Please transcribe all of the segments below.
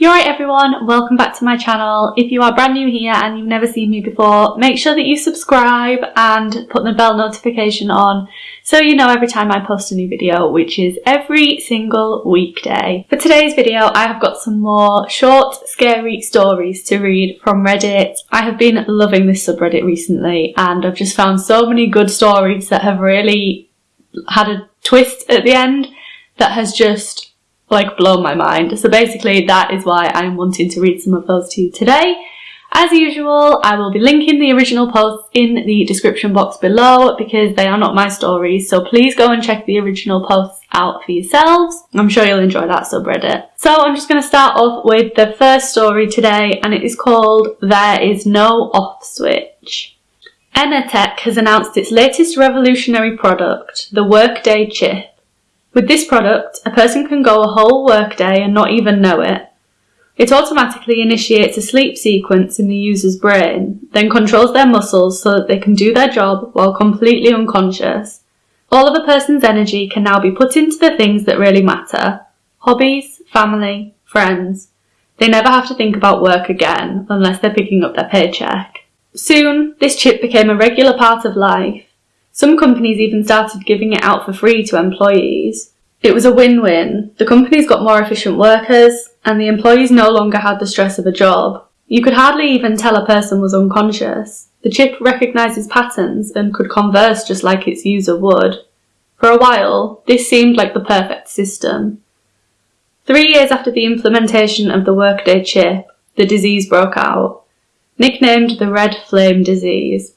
You're right everyone, welcome back to my channel. If you are brand new here and you've never seen me before, make sure that you subscribe and put the bell notification on so you know every time I post a new video, which is every single weekday. For today's video, I have got some more short, scary stories to read from Reddit. I have been loving this subreddit recently and I've just found so many good stories that have really had a twist at the end that has just like blown my mind. So basically that is why I'm wanting to read some of those to you today. As usual, I will be linking the original posts in the description box below because they are not my stories, so please go and check the original posts out for yourselves. I'm sure you'll enjoy that subreddit. So I'm just going to start off with the first story today and it is called There is no off switch. Enatech has announced its latest revolutionary product, the Workday Chip. With this product, a person can go a whole workday and not even know it. It automatically initiates a sleep sequence in the user's brain, then controls their muscles so that they can do their job while completely unconscious. All of a person's energy can now be put into the things that really matter. Hobbies, family, friends. They never have to think about work again unless they're picking up their paycheck. Soon, this chip became a regular part of life, some companies even started giving it out for free to employees. It was a win-win. The companies got more efficient workers, and the employees no longer had the stress of a job. You could hardly even tell a person was unconscious. The chip recognises patterns and could converse just like its user would. For a while, this seemed like the perfect system. Three years after the implementation of the Workday chip, the disease broke out. Nicknamed the Red Flame disease,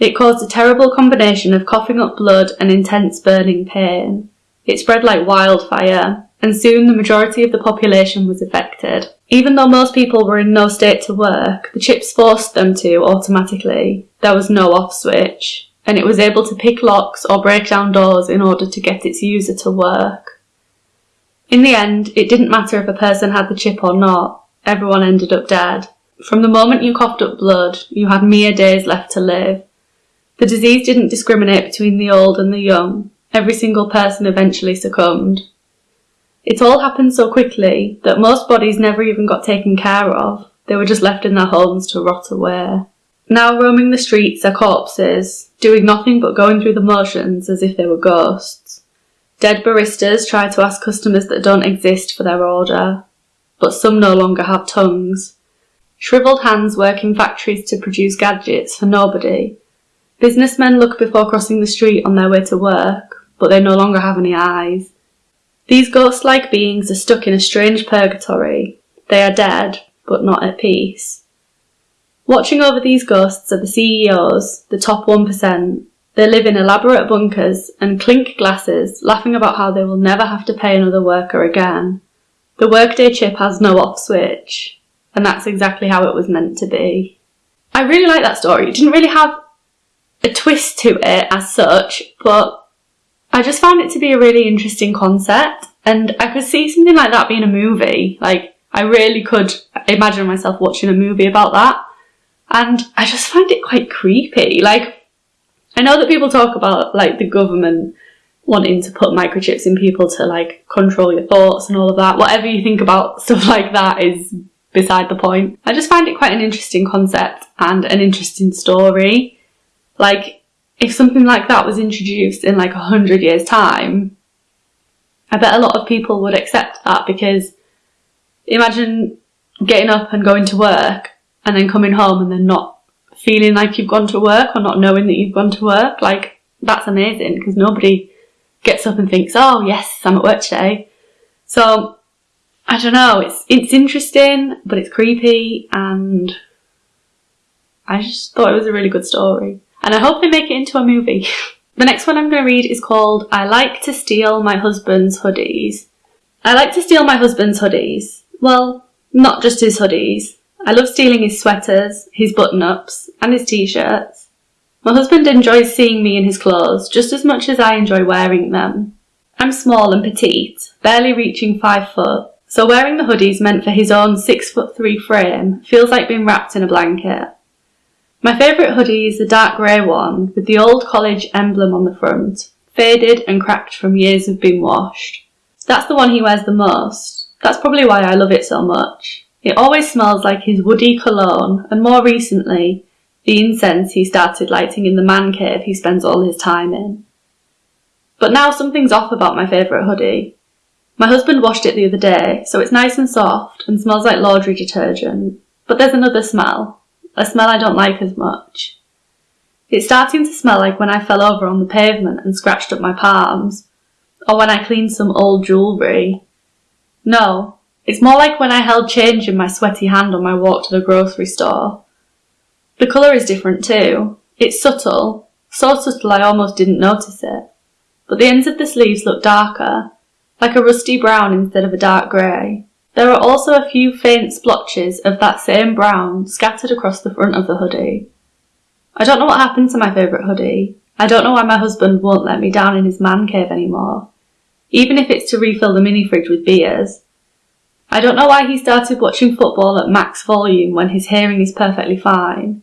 it caused a terrible combination of coughing up blood and intense burning pain. It spread like wildfire, and soon the majority of the population was affected. Even though most people were in no state to work, the chips forced them to automatically. There was no off switch, and it was able to pick locks or break down doors in order to get its user to work. In the end, it didn't matter if a person had the chip or not, everyone ended up dead. From the moment you coughed up blood, you had mere days left to live, the disease didn't discriminate between the old and the young. Every single person eventually succumbed. It all happened so quickly that most bodies never even got taken care of. They were just left in their homes to rot away. Now roaming the streets are corpses, doing nothing but going through the motions as if they were ghosts. Dead baristas try to ask customers that don't exist for their order, but some no longer have tongues. Shrivelled hands work in factories to produce gadgets for nobody, Businessmen look before crossing the street on their way to work, but they no longer have any eyes. These ghost-like beings are stuck in a strange purgatory. They are dead, but not at peace. Watching over these ghosts are the CEOs, the top 1%. They live in elaborate bunkers and clink glasses, laughing about how they will never have to pay another worker again. The workday chip has no off switch, and that's exactly how it was meant to be. I really like that story. It didn't really have a twist to it as such, but I just found it to be a really interesting concept and I could see something like that being a movie. Like, I really could imagine myself watching a movie about that. And I just find it quite creepy. Like, I know that people talk about, like, the government wanting to put microchips in people to, like, control your thoughts and all of that. Whatever you think about stuff like that is beside the point. I just find it quite an interesting concept and an interesting story. Like, if something like that was introduced in like a hundred years time, I bet a lot of people would accept that because imagine getting up and going to work and then coming home and then not feeling like you've gone to work or not knowing that you've gone to work. Like, that's amazing because nobody gets up and thinks, oh yes, I'm at work today. So, I don't know, it's, it's interesting, but it's creepy and I just thought it was a really good story and I hope they make it into a movie. the next one I'm going to read is called I Like to Steal My Husband's Hoodies. I like to steal my husband's hoodies. Well, not just his hoodies. I love stealing his sweaters, his button-ups, and his t-shirts. My husband enjoys seeing me in his clothes just as much as I enjoy wearing them. I'm small and petite, barely reaching five foot, so wearing the hoodies meant for his own six foot three frame feels like being wrapped in a blanket. My favourite hoodie is the dark grey one with the old college emblem on the front, faded and cracked from years of being washed. That's the one he wears the most. That's probably why I love it so much. It always smells like his woody cologne, and more recently, the incense he started lighting in the man cave he spends all his time in. But now something's off about my favourite hoodie. My husband washed it the other day, so it's nice and soft and smells like laundry detergent. But there's another smell, a smell I don't like as much. It's starting to smell like when I fell over on the pavement and scratched up my palms, or when I cleaned some old jewellery. No, it's more like when I held change in my sweaty hand on my walk to the grocery store. The colour is different too. It's subtle, so subtle I almost didn't notice it. But the ends of the sleeves look darker, like a rusty brown instead of a dark grey. There are also a few faint splotches of that same brown scattered across the front of the hoodie. I don't know what happened to my favourite hoodie. I don't know why my husband won't let me down in his man cave anymore, even if it's to refill the mini fridge with beers. I don't know why he started watching football at max volume when his hearing is perfectly fine.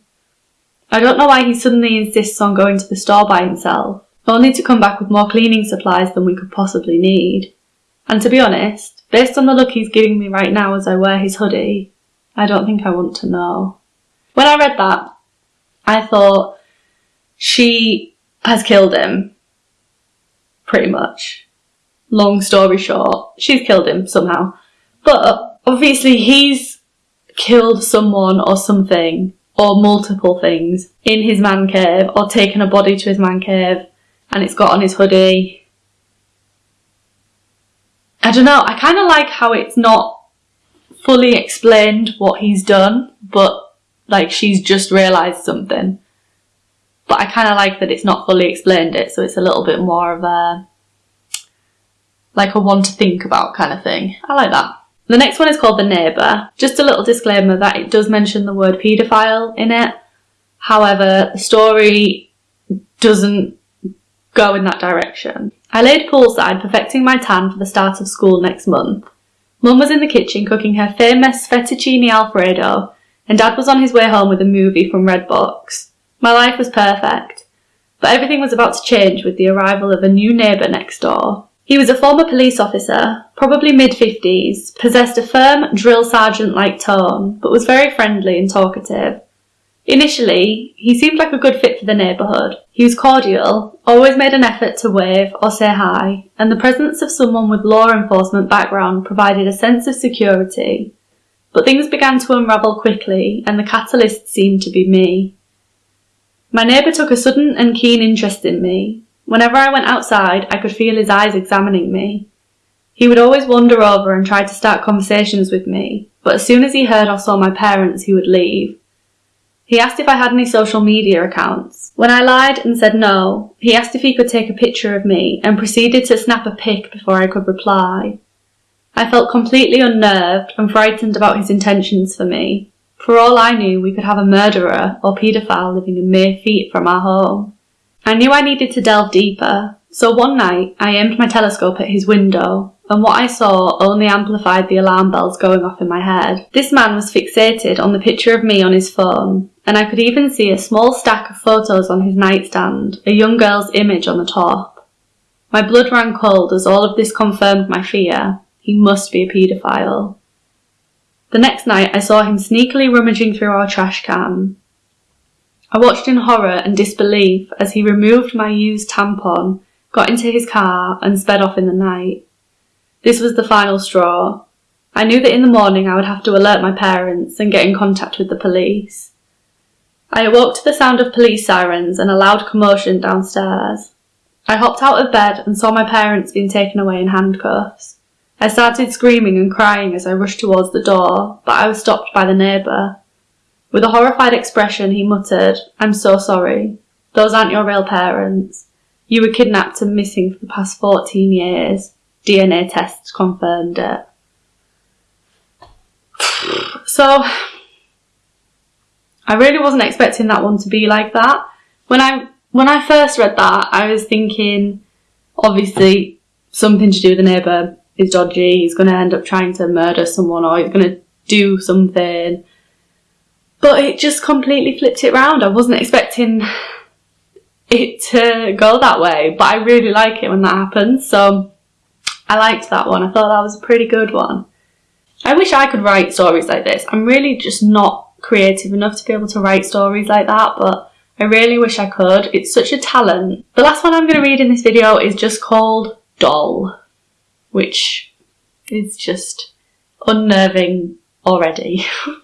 I don't know why he suddenly insists on going to the store by himself, only to come back with more cleaning supplies than we could possibly need. And to be honest, based on the look he's giving me right now as I wear his hoodie, I don't think I want to know. When I read that, I thought she has killed him. Pretty much. Long story short, she's killed him somehow. But obviously he's killed someone or something or multiple things in his man cave or taken a body to his man cave and it's got on his hoodie. I don't know, I kind of like how it's not fully explained what he's done, but like she's just realised something. But I kind of like that it's not fully explained it, so it's a little bit more of a like a one to think about kind of thing. I like that. The next one is called The Neighbour. Just a little disclaimer that it does mention the word paedophile in it. However, the story doesn't go in that direction. I laid poolside perfecting my tan for the start of school next month. Mum was in the kitchen cooking her famous fettuccine alfredo and Dad was on his way home with a movie from Redbox. My life was perfect, but everything was about to change with the arrival of a new neighbour next door. He was a former police officer, probably mid-50s, possessed a firm drill sergeant-like tone, but was very friendly and talkative. Initially, he seemed like a good fit for the neighbourhood. He was cordial, always made an effort to wave or say hi, and the presence of someone with law enforcement background provided a sense of security. But things began to unravel quickly, and the catalyst seemed to be me. My neighbour took a sudden and keen interest in me. Whenever I went outside, I could feel his eyes examining me. He would always wander over and try to start conversations with me, but as soon as he heard or saw my parents, he would leave. He asked if I had any social media accounts. When I lied and said no, he asked if he could take a picture of me and proceeded to snap a pic before I could reply. I felt completely unnerved and frightened about his intentions for me. For all I knew, we could have a murderer or paedophile living a mere feet from our home. I knew I needed to delve deeper, so one night I aimed my telescope at his window, and what I saw only amplified the alarm bells going off in my head. This man was fixated on the picture of me on his phone, and I could even see a small stack of photos on his nightstand, a young girl's image on the top. My blood ran cold as all of this confirmed my fear, he must be a paedophile. The next night I saw him sneakily rummaging through our trash can. I watched in horror and disbelief as he removed my used tampon, got into his car and sped off in the night. This was the final straw. I knew that in the morning I would have to alert my parents and get in contact with the police. I awoke to the sound of police sirens and a loud commotion downstairs. I hopped out of bed and saw my parents being taken away in handcuffs. I started screaming and crying as I rushed towards the door, but I was stopped by the neighbour. With a horrified expression, he muttered, I'm so sorry. Those aren't your real parents. You were kidnapped and missing for the past 14 years. DNA tests confirmed it. So, I really wasn't expecting that one to be like that. When I when I first read that, I was thinking, obviously, something to do with the neighbour is dodgy, he's going to end up trying to murder someone or he's going to do something. But it just completely flipped it around. I wasn't expecting it to go that way, but I really like it when that happens. So I liked that one. I thought that was a pretty good one. I wish I could write stories like this. I'm really just not creative enough to be able to write stories like that, but I really wish I could. It's such a talent. The last one I'm going to read in this video is just called Doll, which is just unnerving already.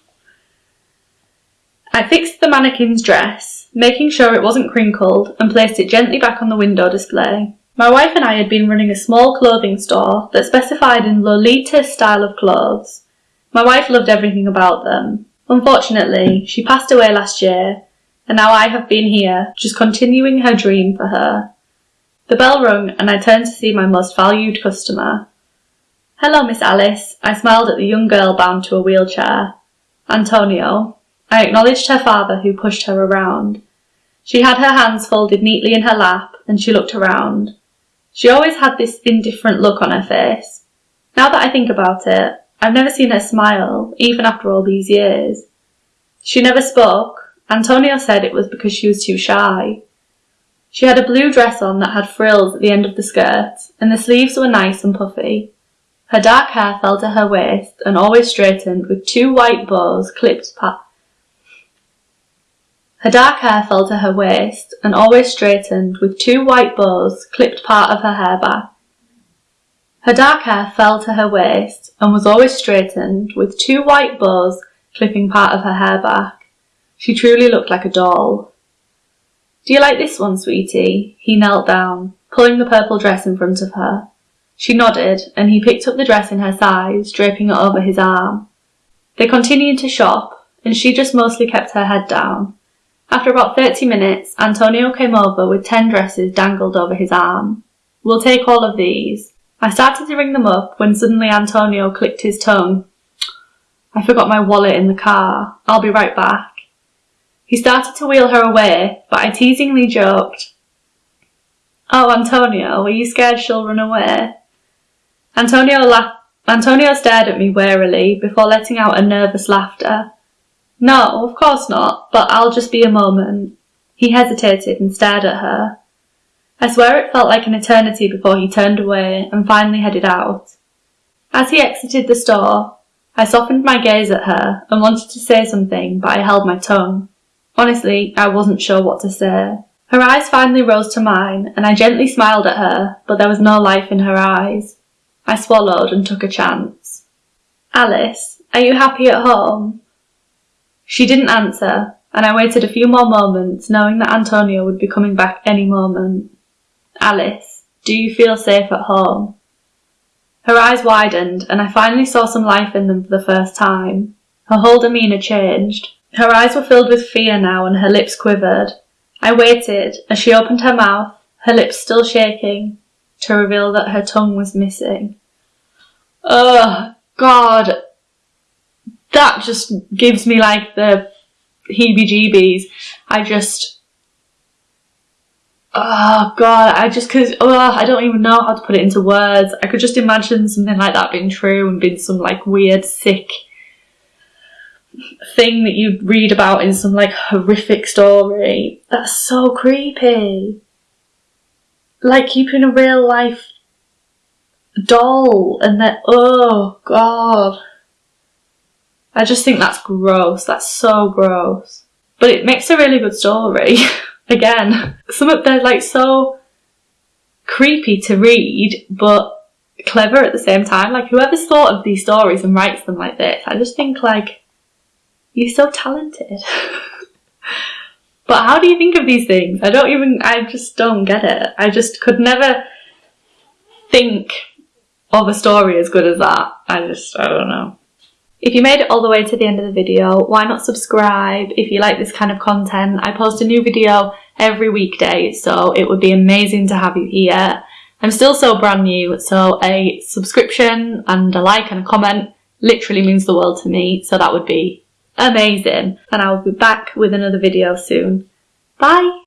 I fixed the mannequin's dress, making sure it wasn't crinkled, and placed it gently back on the window display. My wife and I had been running a small clothing store that specified in Lolita style of clothes. My wife loved everything about them. Unfortunately, she passed away last year, and now I have been here, just continuing her dream for her. The bell rung and I turned to see my most valued customer. Hello, Miss Alice. I smiled at the young girl bound to a wheelchair. Antonio. I acknowledged her father who pushed her around. She had her hands folded neatly in her lap and she looked around. She always had this indifferent look on her face. Now that I think about it, I've never seen her smile, even after all these years. She never spoke. Antonio said it was because she was too shy. She had a blue dress on that had frills at the end of the skirt, and the sleeves were nice and puffy. Her dark hair fell to her waist and always straightened with two white bows clipped pa- her dark hair fell to her waist and always straightened with two white bows clipped part of her hair back. Her dark hair fell to her waist and was always straightened with two white bows clipping part of her hair back. She truly looked like a doll. Do you like this one, sweetie? He knelt down, pulling the purple dress in front of her. She nodded, and he picked up the dress in her size, draping it over his arm. They continued to shop, and she just mostly kept her head down. After about 30 minutes, Antonio came over with 10 dresses dangled over his arm. We'll take all of these. I started to ring them up when suddenly Antonio clicked his tongue. I forgot my wallet in the car. I'll be right back. He started to wheel her away, but I teasingly joked, Oh, Antonio, are you scared she'll run away? Antonio laughed. Antonio stared at me warily before letting out a nervous laughter. No, of course not, but I'll just be a moment. He hesitated and stared at her. I swear it felt like an eternity before he turned away and finally headed out. As he exited the store, I softened my gaze at her and wanted to say something, but I held my tongue. Honestly, I wasn't sure what to say. Her eyes finally rose to mine, and I gently smiled at her, but there was no life in her eyes. I swallowed and took a chance. Alice, are you happy at home? She didn't answer, and I waited a few more moments, knowing that Antonio would be coming back any moment. Alice, do you feel safe at home? Her eyes widened, and I finally saw some life in them for the first time. Her whole demeanour changed. Her eyes were filled with fear now, and her lips quivered. I waited as she opened her mouth, her lips still shaking, to reveal that her tongue was missing. Oh, God, that just gives me like the heebie-jeebies. I just, oh god, I just cause, oh, I don't even know how to put it into words. I could just imagine something like that being true and being some like weird, sick thing that you'd read about in some like horrific story. That's so creepy. Like keeping a real life doll and then, oh god. I just think that's gross. That's so gross. But it makes a really good story. Again, some of they're like so creepy to read, but clever at the same time. Like whoever's thought of these stories and writes them like this, I just think like you're so talented. but how do you think of these things? I don't even. I just don't get it. I just could never think of a story as good as that. I just. I don't know. If you made it all the way to the end of the video, why not subscribe if you like this kind of content? I post a new video every weekday, so it would be amazing to have you here. I'm still so brand new, so a subscription and a like and a comment literally means the world to me, so that would be amazing. And I'll be back with another video soon. Bye!